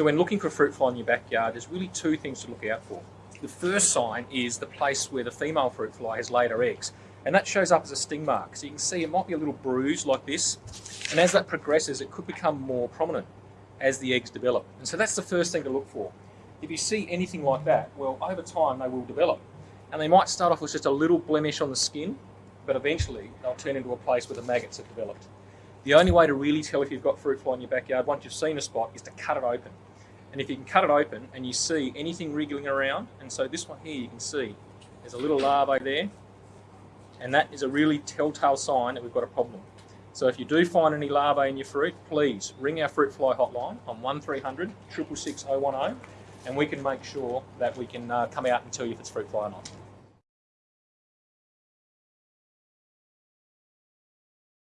So when looking for fruit fly in your backyard, there's really two things to look out for. The first sign is the place where the female fruit fly has laid her eggs. And that shows up as a sting mark. So you can see it might be a little bruise like this. And as that progresses, it could become more prominent as the eggs develop. And so that's the first thing to look for. If you see anything like that, well, over time they will develop. And they might start off with just a little blemish on the skin, but eventually they'll turn into a place where the maggots have developed. The only way to really tell if you've got fruit fly in your backyard, once you've seen a spot, is to cut it open. And if you can cut it open and you see anything wriggling around, and so this one here you can see there's a little larvae there, and that is a really telltale sign that we've got a problem. So if you do find any larvae in your fruit, please ring our fruit fly hotline on 1300 666 010 and we can make sure that we can uh, come out and tell you if it's fruit fly or not.